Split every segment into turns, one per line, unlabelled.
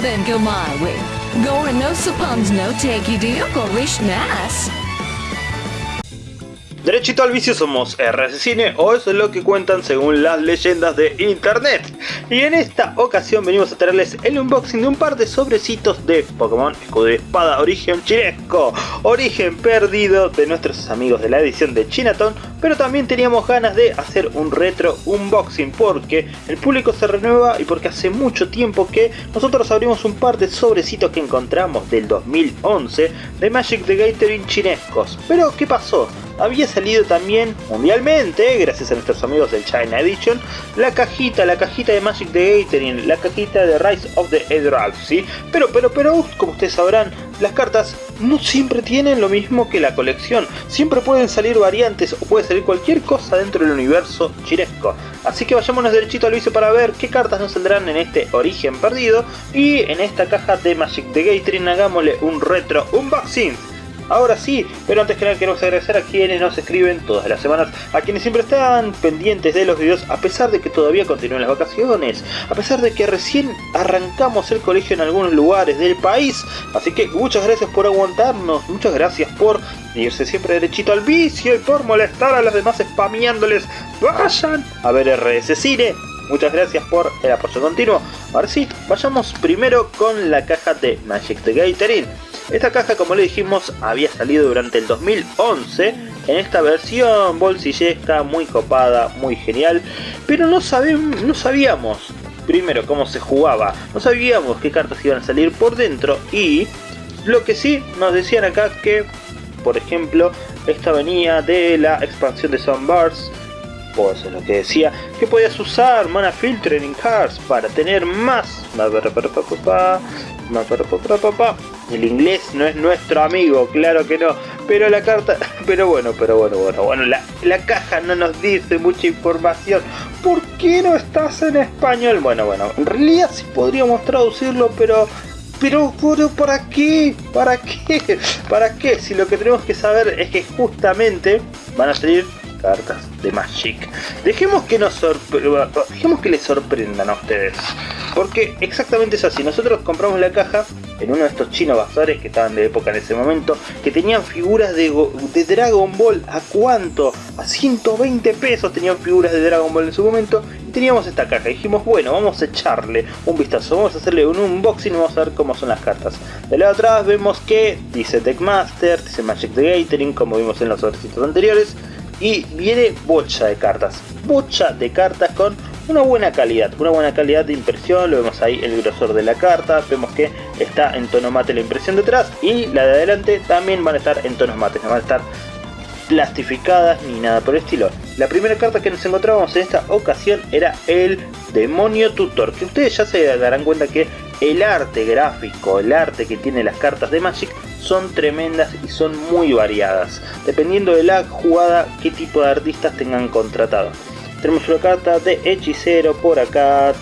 then go my way. Go and no suppons no take you to your Krishna's.
Derechito al vicio somos RS Cine o eso es lo que cuentan según las leyendas de internet. Y en esta ocasión venimos a traerles el unboxing de un par de sobrecitos de Pokémon Escudo y Espada Origen Chinesco. Origen perdido de nuestros amigos de la edición de Chinatown. Pero también teníamos ganas de hacer un retro unboxing porque el público se renueva y porque hace mucho tiempo que nosotros abrimos un par de sobrecitos que encontramos del 2011 de Magic the Gathering chinescos. Pero ¿qué pasó? Había salido también mundialmente, gracias a nuestros amigos del China Edition, la cajita, la cajita de Magic the Gathering, la cajita de Rise of the Edralf, ¿sí? Pero, pero, pero, como ustedes sabrán, las cartas no siempre tienen lo mismo que la colección, siempre pueden salir variantes o puede salir cualquier cosa dentro del universo chinesco. Así que vayámonos derechito al vicio para ver qué cartas nos saldrán en este origen perdido y en esta caja de Magic the Gathering hagámosle un retro unboxing. Ahora sí, pero antes que nada queremos agradecer a quienes nos escriben todas las semanas, a quienes siempre están pendientes de los videos a pesar de que todavía continúan las vacaciones, a pesar de que recién arrancamos el colegio en algunos lugares del país. Así que muchas gracias por aguantarnos, muchas gracias por irse siempre derechito al vicio y por molestar a los demás spameándoles. Vayan a ver RS Cine. Muchas gracias por el apoyo continuo. Ahora sí, vayamos primero con la caja de Magic the Gathering. Esta caja, como le dijimos, había salido durante el 2011 en esta versión bolsillesca, muy copada, muy genial, pero no, no sabíamos primero cómo se jugaba, no sabíamos qué cartas iban a salir por dentro. Y lo que sí nos decían acá que, por ejemplo, esta venía de la expansión de Sunburst, eso es lo que decía, que podías usar Mana Filter en Cards para tener más el inglés no es nuestro amigo, claro que no. Pero la carta, pero bueno, pero bueno, bueno, bueno, la, caja no nos dice mucha información. ¿Por qué no estás en español? Bueno, bueno, en realidad sí podríamos traducirlo, pero pero, pero, ¿para qué? ¿Para qué? ¿Para qué? Si lo que tenemos que saber es que justamente van a salir cartas de Magic. Dejemos que nos dejemos que les sorprendan a ustedes. Porque exactamente es así. Nosotros compramos la caja en uno de estos chinos bazares que estaban de época en ese momento, que tenían figuras de, de Dragon Ball. A cuánto, a 120 pesos tenían figuras de Dragon Ball en su momento, y teníamos esta caja, dijimos bueno, vamos a echarle un vistazo, vamos a hacerle un unboxing vamos a ver cómo son las cartas. De lado atrás vemos que dice Deckmaster, dice Magic the Gathering, como vimos en los otros anteriores, y viene bocha de cartas, bocha de cartas con una buena calidad, una buena calidad de impresión, lo vemos ahí el grosor de la carta, vemos que está en tono mate la impresión detrás y la de adelante también van a estar en tonos mates, no van a estar plastificadas ni nada por el estilo. La primera carta que nos encontrábamos en esta ocasión era el Demonio Tutor, que ustedes ya se darán cuenta que el arte gráfico, el arte que tiene las cartas de Magic son tremendas y son muy variadas, dependiendo de la jugada qué tipo de artistas tengan contratado. Tenemos una carta de hechicero por acá,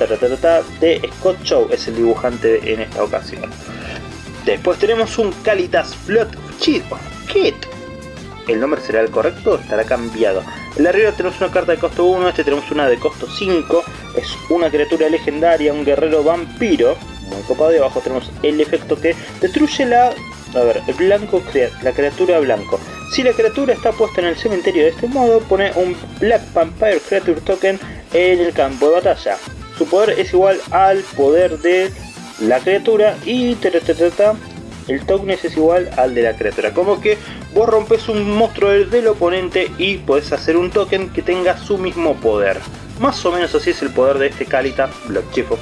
de Scott Show, es el dibujante en esta ocasión. Después tenemos un Calitas Blood Kit. El nombre será el correcto, estará cambiado. En la arriba tenemos una carta de costo 1, este tenemos una de costo 5. Es una criatura legendaria, un guerrero vampiro. Muy copado y abajo tenemos el efecto que destruye la a ver, el blanco, la criatura blanco. Si la criatura está puesta en el cementerio de este modo, pone un Black Vampire Creature Token en el campo de batalla. Su poder es igual al poder de la criatura y el token es igual al de la criatura. Como que vos rompes un monstruo del oponente y podés hacer un token que tenga su mismo poder. Más o menos así es el poder de este Calita Block Chief of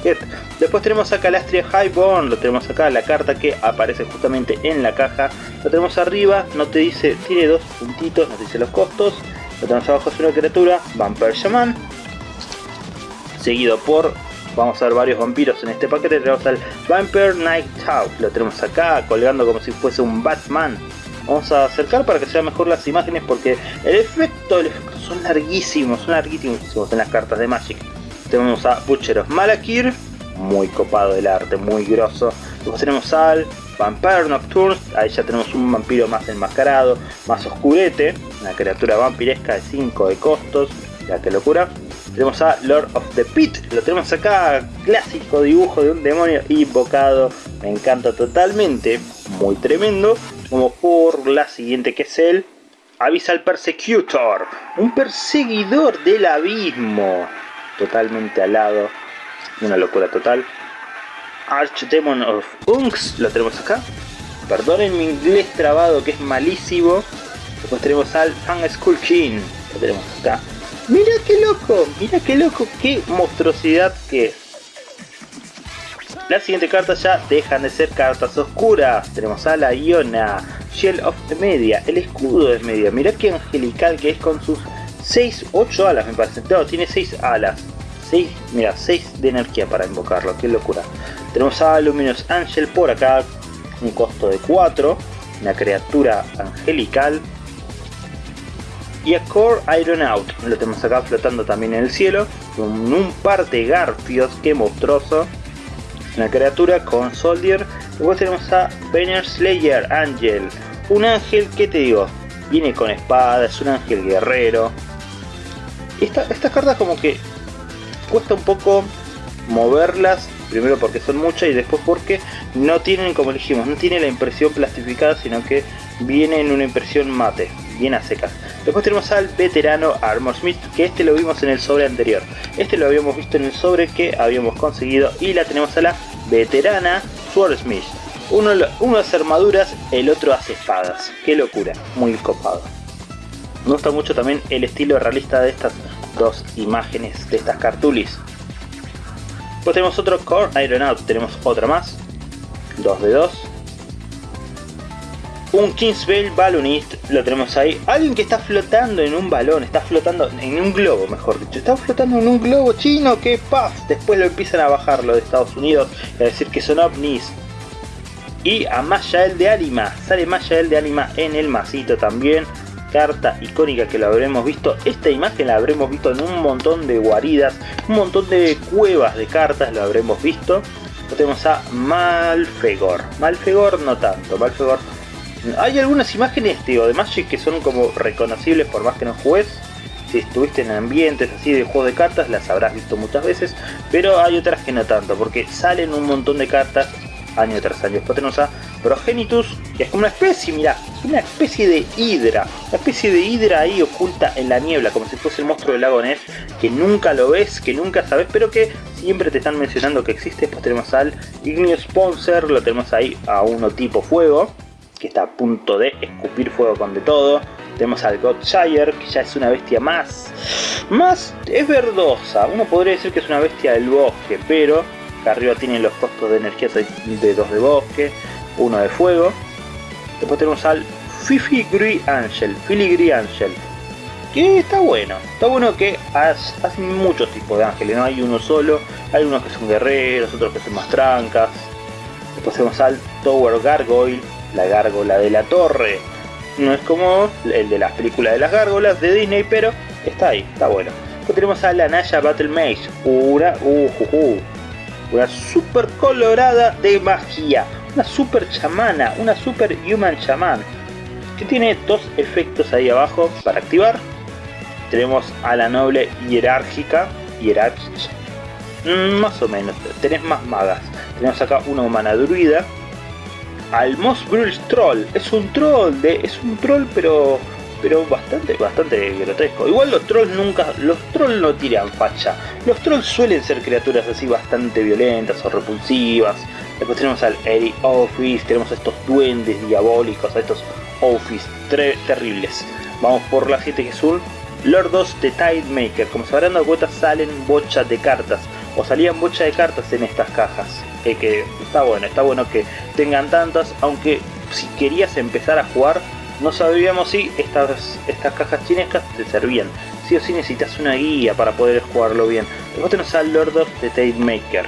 Después tenemos a Calastria Highborn, lo tenemos acá, la carta que aparece justamente en la caja. Lo tenemos arriba, no te dice, tiene dos puntitos, nos dice los costos. Lo tenemos abajo, es una criatura, Vampire Shaman. Seguido por, vamos a ver varios vampiros en este paquete. Tenemos al Vampire Night Owl, lo tenemos acá colgando como si fuese un Batman Vamos a acercar para que se vean mejor las imágenes porque el efecto, el efecto son larguísimos, son larguísimos en las cartas de Magic. Tenemos a Butcher of Malakir, muy copado el arte, muy grosso. Luego tenemos al Vampire Nocturne, ahí ya tenemos un vampiro más enmascarado, más oscurete, una criatura vampiresca de 5 de costos, ya que locura. Tenemos a Lord of the Pit, lo tenemos acá, clásico dibujo de un demonio invocado, me encanta totalmente, muy tremendo. Como por la siguiente que es el Abyssal Persecutor, un perseguidor del abismo, totalmente alado, una locura total. Archdemon of Unks, lo tenemos acá. Perdonen mi inglés trabado que es malísimo. Después tenemos al Fang Skull King, lo tenemos acá. Mira qué loco, mira qué loco, qué monstruosidad que es. La siguiente carta ya dejan de ser cartas oscuras. Tenemos a la Iona, Shell of the Media, el escudo de Media. Mira qué angelical que es con sus 6, 8 alas me parece. No, tiene 6 alas. 6, mira, 6 de energía para invocarlo, qué locura. Tenemos a Luminous Angel por acá, un costo de 4, una criatura angelical. Y a Core Ironaut, lo tenemos acá flotando también en el cielo, con un par de garfios, qué monstruoso. Una criatura con Soldier. Luego tenemos a Banner Slayer Angel, un ángel que te digo, viene con espada, es un ángel guerrero. Esta, estas cartas como que cuesta un poco moverlas primero porque son muchas y después porque no tienen como dijimos no tiene la impresión plastificada sino que viene en una impresión mate bien a secas. Después tenemos al veterano Armor Smith que este lo vimos en el sobre anterior. Este lo habíamos visto en el sobre que habíamos conseguido y la tenemos a la veterana Swordsmith uno, uno hace armaduras el otro hace espadas. Qué locura muy copado. Me gusta mucho también el estilo realista de estas dos imágenes de estas cartulis Después tenemos otro Core Ironaut, tenemos otra más. 2 de 2. Un Kingsvale Balloonist, lo tenemos ahí. Alguien que está flotando en un balón, está flotando en un globo, mejor dicho. Está flotando en un globo chino que paf, después lo empiezan a bajar los de Estados Unidos y a decir que son ovnis. Y a Mayael de Anima, sale Mayael de Anima en el masito también carta icónica que lo habremos visto. Esta imagen la habremos visto en un montón de guaridas, un montón de cuevas de cartas lo habremos visto. tenemos a Malfegor. Malfegor no tanto, Malfegor... Hay algunas imágenes tío, de Magic que son como reconocibles por más que no juegues. Si estuviste en ambientes así de juegos de cartas las habrás visto muchas veces, pero hay otras que no tanto, porque salen un montón de cartas año tras año. Después tenemos a Progenitus, que es como una especie, mira, es una especie de hidra, una especie de hidra ahí oculta en la niebla, como si fuese el monstruo del lago Ness, que nunca lo ves, que nunca sabes, pero que siempre te están mencionando que existe. Después tenemos al Igneous Sponsor, lo tenemos ahí a uno tipo fuego, que está a punto de escupir fuego con de todo. Tenemos al Godshire, que ya es una bestia más, más es verdosa. Uno podría decir que es una bestia del bosque, pero arriba tienen los costos de energía de dos de bosque, uno de fuego. Después tenemos al Fifi Angel, Filigree Angel, que está bueno, está bueno que hacen muchos tipos de ángeles, no hay uno solo, hay unos que son guerreros, otros que son más trancas. Después tenemos al Tower Gargoyle, la gárgola de la torre. No es como el de las películas de las gárgolas de Disney, pero está ahí, está bueno. Después tenemos a la Naya Battle Mage, una, uh, uh, una super colorada de magia, una super chamana, una super human shaman, que tiene dos efectos ahí abajo para activar. Tenemos a la noble hierárquica, hierárquica, mm, más o menos, tenés más magas. Tenemos acá una humana druida, al Moss Troll, es un troll, de, es un troll pero pero bastante, bastante grotesco. Igual los trolls nunca, los trolls no tiran facha. Los trolls suelen ser criaturas así bastante violentas o repulsivas. Después tenemos al Eri Office, tenemos a estos duendes diabólicos, a estos Office terribles. Vamos por la 7 que son Lordos de Tidemaker. Como se habrán dado cuenta salen bochas de cartas. O salían bochas de cartas en estas cajas. Eh, que está bueno, está bueno que tengan tantas. Aunque si querías empezar a jugar no sabíamos si estas, estas cajas chinescas te servían. Sí o sí necesitas una guía para poder jugarlo bien. Después tenemos al Lord of the Tale Maker.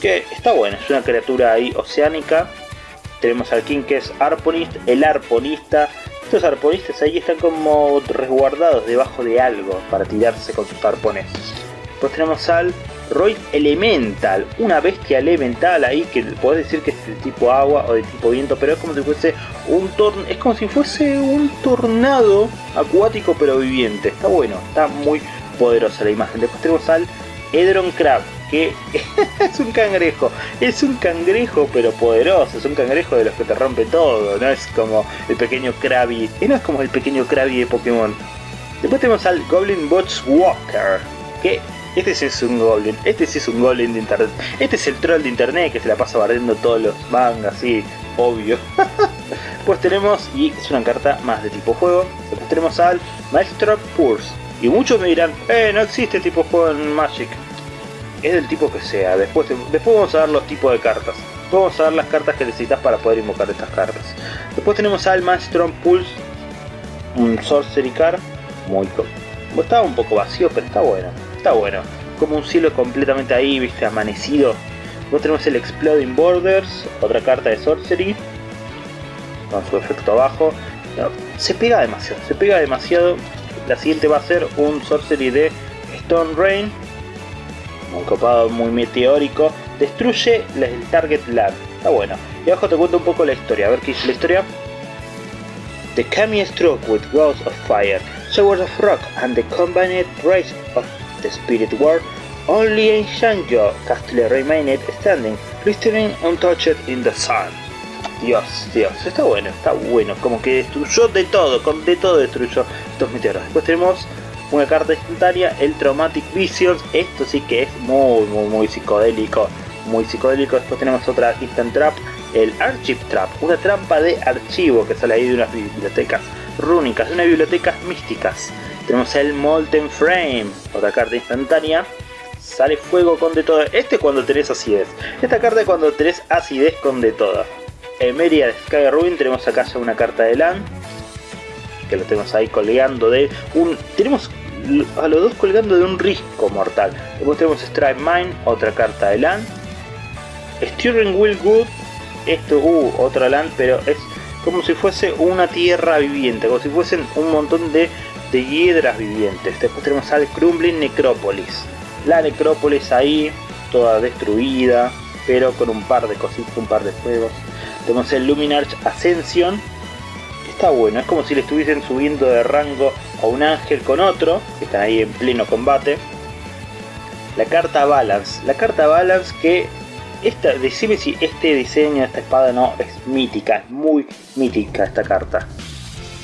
Que está bueno, es una criatura ahí oceánica. Tenemos al King que es Arponist, el Arponista. Estos arponistas ahí están como resguardados debajo de algo para tirarse con sus arpones. Después tenemos al Roy Elemental, una bestia elemental ahí que podés decir que es de tipo agua o de tipo viento, pero es como si fuese un torn es como si fuese un tornado acuático pero viviente. Está bueno, está muy poderosa la imagen. Después tenemos al Edron Crab, que es un cangrejo. Es un cangrejo pero poderoso, es un cangrejo de los que te rompe todo, no es como el pequeño Krabby, no es como el pequeño Krabby de Pokémon. Después tenemos al Goblin Bots Walker, que este sí es un Goblin, este sí es un Goblin de internet, este es el troll de internet que se la pasa barriendo todos los mangas, sí, obvio. pues tenemos, y es una carta más de tipo juego, después tenemos al Maestro Purse. Y muchos me dirán, eh, no existe tipo juego en Magic. Es del tipo que sea, después, después vamos a ver los tipos de cartas. Vamos a ver las cartas que necesitas para poder invocar estas cartas. Después tenemos al Maestro Pulse, un Sorcery Card, muy... Estaba un poco vacío, pero está bueno. Está bueno. Como un cielo completamente ahí, viste, amanecido. Luego tenemos el Exploding Borders, otra carta de Sorcery. Con su efecto abajo. se pega demasiado, se pega demasiado. La siguiente va a ser un Sorcery de Stone Rain. Muy copado, muy meteórico. Destruye el Target Land. Está bueno. Y abajo te cuento un poco la historia. A ver qué dice la historia. The Kami struck with Ghosts of Fire, Showers of Rock and the combined race of the Spirit World, only in Shangyo Castle remained standing, glittering untouched in the sun. Dios, Dios, está bueno, está bueno, como que destruyó de todo, de todo destruyó estos meteoros. Después tenemos una carta instantánea, el Traumatic Visions, esto sí que es muy, muy, muy psicodélico, muy psicodélico. Después tenemos otra Instant Trap, el Archive Trap, una trampa de archivo que sale ahí de unas bibliotecas rúnicas, de unas bibliotecas místicas. Tenemos el Molten Frame, otra carta instantánea. Sale fuego con de todo. Este es cuando tenés acidez. Esta carta es cuando tenés acidez con de todo. Emeria de Sky Ruin, tenemos acá ya una carta de LAN. Que lo tenemos ahí colgando de un... Tenemos a los dos colgando de un risco mortal. Después tenemos Strike Mine, otra carta de LAN. Steering Wheel Good, esto, uh, otra LAN, pero es como si fuese una tierra viviente, como si fuesen un montón de de hiedras vivientes. Después tenemos al Crumbling Necrópolis. La necrópolis ahí, toda destruida, pero con un par de cositas, un par de fuegos. Tenemos el Luminarch Ascension. Está bueno, es como si le estuviesen subiendo de rango a un ángel con otro, que están ahí en pleno combate. La carta Balance. La carta Balance que esta, decime si este diseño de esta espada no es mítica, es muy mítica esta carta.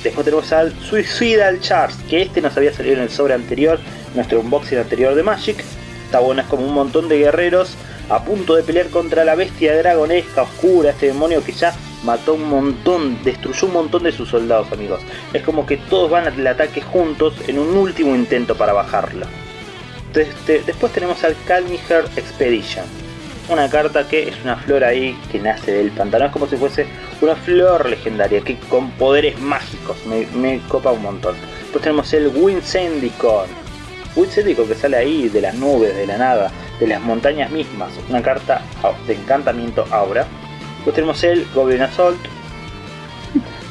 Después tenemos al Suicidal Charge, que este nos había salido en el sobre anterior, nuestro unboxing anterior de Magic. Está bueno, es como un montón de guerreros a punto de pelear contra la bestia dragonesca oscura, este demonio que ya mató un montón, destruyó un montón de sus soldados amigos. Es como que todos van al ataque juntos en un último intento para bajarlo. después tenemos al Calmiher Expedition una carta que es una flor ahí que nace del pantano. Es como si fuese una flor legendaria que con poderes mágicos. Me, copa un montón. Después tenemos el Winsendicon. Winsendicon que sale ahí de las nubes, de la nada, de las montañas mismas. Una carta de encantamiento aura. Después tenemos el Goblin Assault.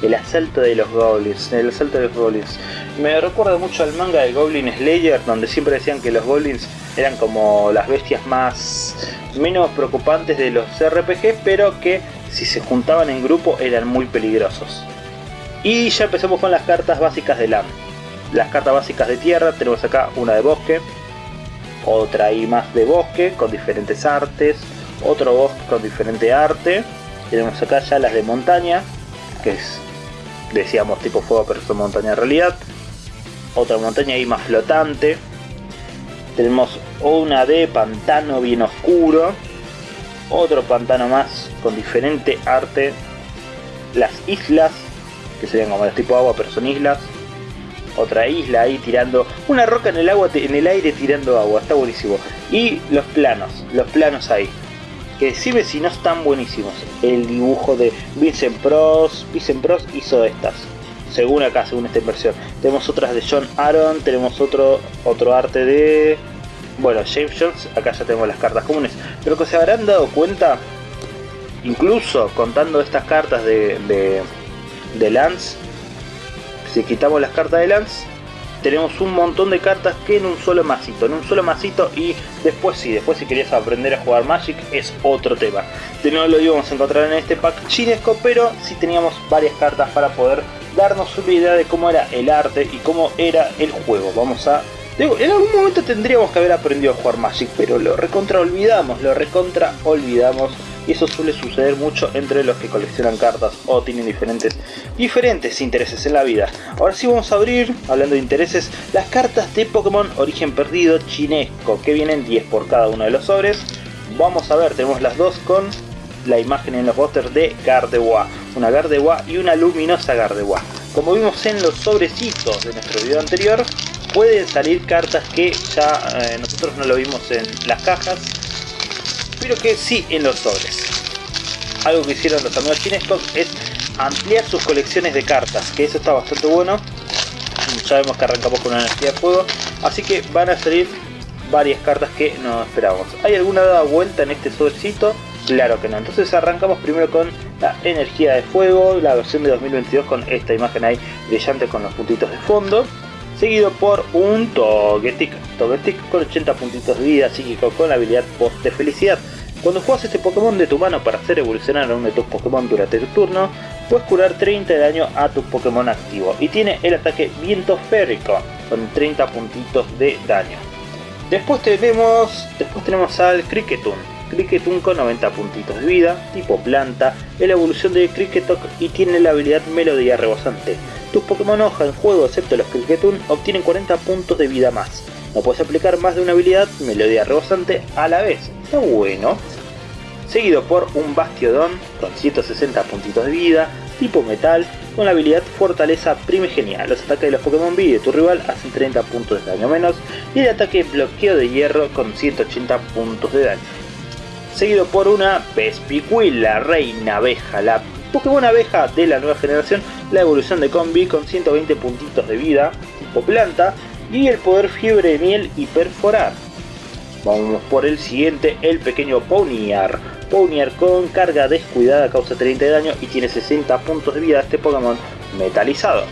El asalto de los goblins. El asalto de los goblins. Me recuerda mucho al manga de Goblin Slayer, donde siempre decían que los goblins eran como las bestias más menos preocupantes de los RPG, pero que si se juntaban en grupo eran muy peligrosos. Y ya empezamos con las cartas básicas de LAN. Las cartas básicas de tierra, tenemos acá una de bosque, otra y más de bosque con diferentes artes, otro bosque con diferente arte. Tenemos acá ya las de montaña, que es, decíamos, tipo fuego, pero son montaña en realidad. Otra montaña ahí más flotante, tenemos una de pantano bien oscuro. Otro pantano más con diferente arte. Las islas, que serían como de tipo agua, pero son islas. Otra isla ahí tirando una roca en el agua, en el aire tirando agua, está buenísimo. Y los planos, los planos ahí. Que si no están buenísimos. El dibujo de Vincent Pros, Vincent Pros hizo estas según acá, según esta inversión. Tenemos otras de John Aaron, tenemos otro, otro arte de... Bueno, James Jones, acá ya tenemos las cartas comunes. Pero que se habrán dado cuenta, incluso contando estas cartas de, de, de Lance, si quitamos las cartas de Lance, tenemos un montón de cartas que en un solo masito, en un solo masito y después sí, después si querías aprender a jugar Magic es otro tema. De nuevo lo íbamos a encontrar en este pack chinesco, pero sí teníamos varias cartas para poder darnos una idea de cómo era el arte y cómo era el juego. Vamos a en algún momento tendríamos que haber aprendido a jugar Magic, pero lo recontra olvidamos, lo recontra olvidamos. Y eso suele suceder mucho entre los que coleccionan cartas o tienen diferentes, diferentes intereses en la vida. Ahora sí vamos a abrir, hablando de intereses, las cartas de Pokémon Origen Perdido Chinesco, que vienen 10 por cada uno de los sobres. Vamos a ver, tenemos las dos con la imagen en los pósters de Gardewa, una Gardewa y una luminosa Gardewa. Como vimos en los sobrecitos de nuestro video anterior, pueden salir cartas que ya eh, nosotros no lo vimos en las cajas, pero que sí en los sobres. Algo que hicieron los amigos chinescos es ampliar sus colecciones de cartas, que eso está bastante bueno. Sabemos que arrancamos con una energía de fuego, así que van a salir varias cartas que no esperábamos. ¿Hay alguna dada vuelta en este sobrecito? Claro que no. Entonces arrancamos primero con la energía de fuego, la versión de 2022 con esta imagen ahí brillante con los puntitos de fondo seguido por un Togetic, Togetic con 80 puntitos de vida psíquico con la habilidad Post de Felicidad. Cuando juegas este Pokémon de tu mano para hacer evolucionar a uno de tus Pokémon durante tu turno, puedes curar 30 de daño a tu Pokémon activo y tiene el ataque Viento Férrico con 30 puntitos de daño. Después tenemos, después tenemos al Cricketun, Cricketun con 90 puntitos de vida, tipo planta, la evolución de Cricketok y tiene la habilidad Melodía Rebosante. Tus Pokémon hoja en juego, excepto los Cricketun, obtienen 40 puntos de vida más. No puedes aplicar más de una habilidad Melodía Rebosante a la vez. Está bueno. Seguido por un Bastiodon con 160 puntitos de vida, tipo metal, con la habilidad Fortaleza Primigenia. Los ataques de los Pokémon B de tu rival hacen 30 puntos de daño menos y el ataque Bloqueo de Hierro con 180 puntos de daño. Seguido por una Vespiqui, la reina abeja, la Pokémon abeja de la nueva generación, la evolución de Combi con 120 puntitos de vida, tipo planta, y el poder fiebre de miel y perforar. Vamos por el siguiente, el pequeño Ponyar. Ponyar con carga descuidada causa 30 de daño y tiene 60 puntos de vida este Pokémon metalizado.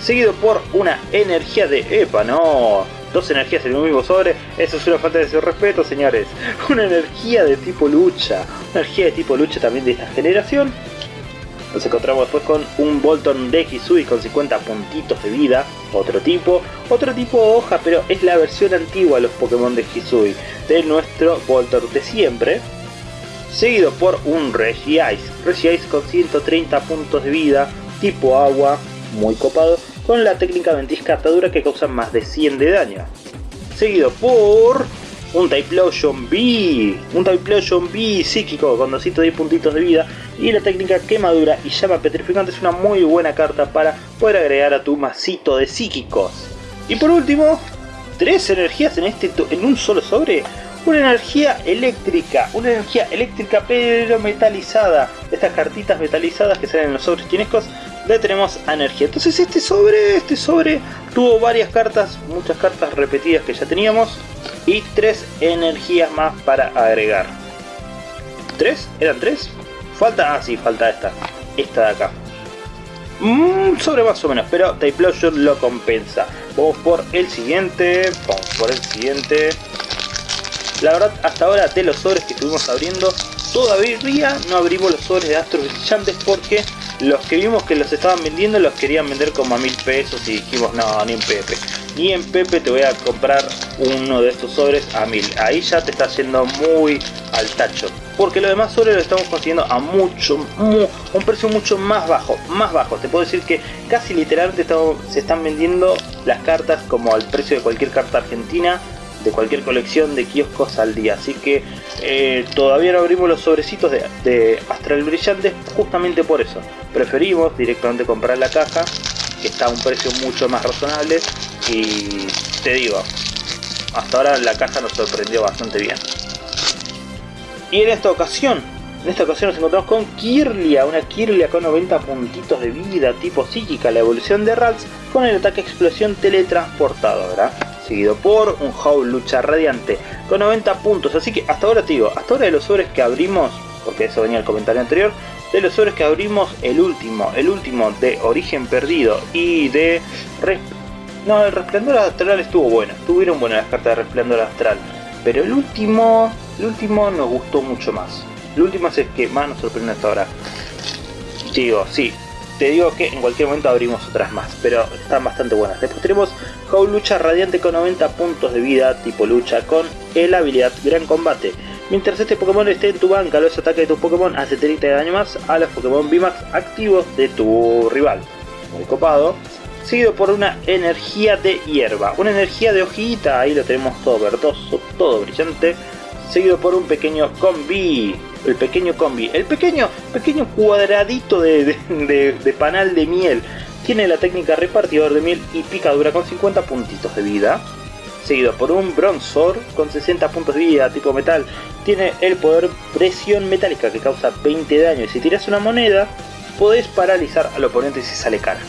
Seguido por una energía de EPA, no, dos energías en un mismo sobre, eso es una falta de su respeto señores. Una energía de tipo lucha, una energía de tipo lucha también de esta generación. Nos encontramos después con un Bolton de Hisui con 50 puntitos de vida, otro tipo, otro tipo de hoja, pero es la versión antigua de los Pokémon de Hisui, de nuestro Bolton de siempre. Seguido por un Regice, Regice con 130 puntos de vida, tipo agua, muy copado, con la técnica ventisca atadura que causa más de 100 de daño. Seguido por un Typhlosion B, un Typhlosion B psíquico con 210 puntitos de vida y la técnica quemadura y llama petrificante es una muy buena carta para poder agregar a tu masito de psíquicos. Y por último, tres energías en, este en un solo sobre. Una energía eléctrica, una energía eléctrica pero metalizada. Estas cartitas metalizadas que salen en los sobres chinescos le tenemos energía. Entonces este sobre, este sobre tuvo varias cartas, muchas cartas repetidas que ya teníamos y tres energías más para agregar. ¿Tres? ¿Eran tres? Falta, ah sí, falta esta, esta de acá. Mm, sobre más o menos, pero Typhlosion lo compensa. Vamos por el siguiente, vamos por el siguiente. La verdad, hasta ahora de los sobres que estuvimos abriendo, todavía no abrimos los sobres de Astros Brillantes porque los que vimos que los estaban vendiendo los querían vender como a mil pesos y dijimos no, ni en Pepe. Ni en Pepe te voy a comprar uno de estos sobres a mil. Ahí ya te está yendo muy al tacho. Porque los demás sobres lo estamos consiguiendo a mucho, un precio mucho más bajo. Más bajo. Te puedo decir que casi literalmente se están vendiendo las cartas como al precio de cualquier carta argentina de cualquier colección de kioscos al día. Así que eh, todavía no abrimos los sobrecitos de, Astral Brillante justamente por eso. Preferimos directamente comprar la caja, que está a un precio mucho más razonable. Y te digo, hasta ahora la caja nos sorprendió bastante bien. Y en esta ocasión, en esta ocasión nos encontramos con Kirlia, una Kirlia con 90 puntitos de vida tipo psíquica, la evolución de Rals con el ataque explosión teletransportado, ¿verdad? Seguido por un Howl Lucha Radiante con 90 puntos. Así que hasta ahora te digo, hasta ahora de los sobres que abrimos, porque eso venía el comentario anterior, de los sobres que abrimos, el último, el último de Origen Perdido y de... no, el Resplandor Astral estuvo bueno, estuvieron buenas las cartas de Resplandor Astral, pero el último, el último nos gustó mucho más. El último es el que más nos sorprende hasta ahora. Digo, sí, te digo que en cualquier momento abrimos otras más, pero están bastante buenas. Después tenemos Howl Lucha Radiante con 90 puntos de vida, tipo lucha, con el habilidad Gran Combate. Mientras este Pokémon esté en tu banca, los ataques de tu Pokémon hace 30 de daño más a los Pokémon VMAX activos de tu rival. Muy copado. Seguido por una energía de hierba, una energía de hojita, ahí lo tenemos todo verdoso, todo brillante. Seguido por un pequeño combi, el pequeño combi, el pequeño, pequeño cuadradito de, panal de miel. Tiene la técnica repartidor de miel y picadura con 50 puntitos de vida seguido por un Bronzor con 60 puntos de vida tipo metal. Tiene el poder presión metálica que causa 20 de daño y si tiras una moneda podés paralizar al oponente si sale cara.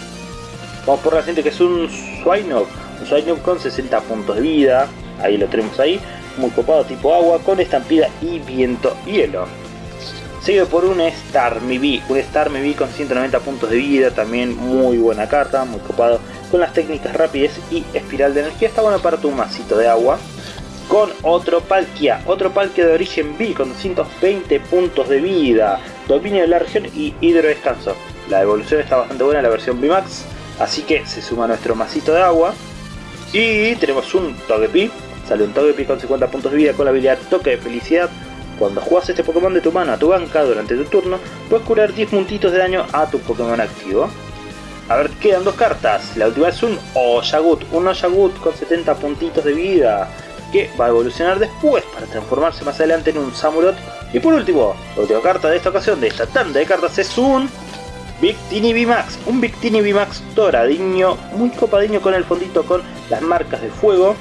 Vamos por la siguiente que es un Swinub, un Swinub con 60 puntos de vida, ahí lo tenemos ahí, muy copado tipo agua con estampida y viento hielo. Seguido por un Star Mibi, un Star Mibi con 190 puntos de vida, también muy buena carta, muy copado con las técnicas rapidez y espiral de energía. Está bueno para tu masito de agua. Con otro Palkia, otro Palkia de origen B con 220 puntos de vida, dominio de la región y hidro descanso. La evolución está bastante buena, la versión VMAX, así que se suma nuestro masito de agua. Y tenemos un Togepi, sale un Togepi con 50 puntos de vida con la habilidad Toque de Felicidad. Cuando juegas este Pokémon de tu mano a tu banca durante tu turno, puedes curar 10 puntitos de daño a tu Pokémon activo. A ver, quedan dos cartas. La última es un Oyagut, un Oyagut con 70 puntitos de vida, que va a evolucionar después para transformarse más adelante en un Samurott. Y por último, la última carta de esta ocasión, de esta tanda de cartas, es un Victini VMAX, un Victini VMAX doradiño, muy copadiño con el fondito con las marcas de fuego,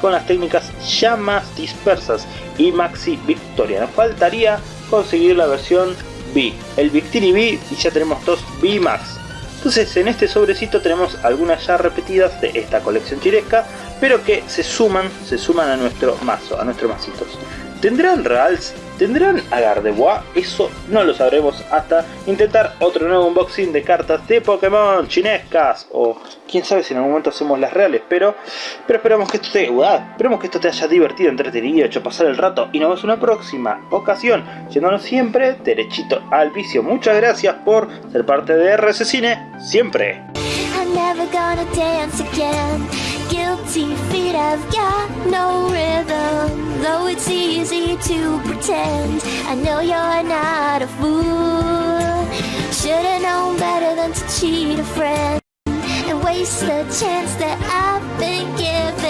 con las técnicas llamas dispersas y Maxi Victoria. Nos faltaría conseguir la versión B, el Victini V y ya tenemos dos VMAX. Entonces en este sobrecito tenemos algunas ya repetidas de esta colección chiresca, pero que se suman, se suman a nuestro mazo, a nuestros masitos. ¿Tendrán Rals? ¿Tendrán Agar de Bois? Eso no lo sabremos hasta intentar otro nuevo unboxing de cartas de Pokémon chinescas. O quién sabe si en algún momento hacemos las reales. Pero, pero esperamos que esto te, esperemos que esto te haya divertido, entretenido, hecho pasar el rato. Y nos vemos en una próxima ocasión. Yéndonos siempre derechito al vicio. Muchas gracias por ser parte de RC Cine. Siempre. Guilty feet have got no rhythm Though it's easy to pretend. I know you're not a fool. Should've known better than to cheat a friend And waste the chance that I've been given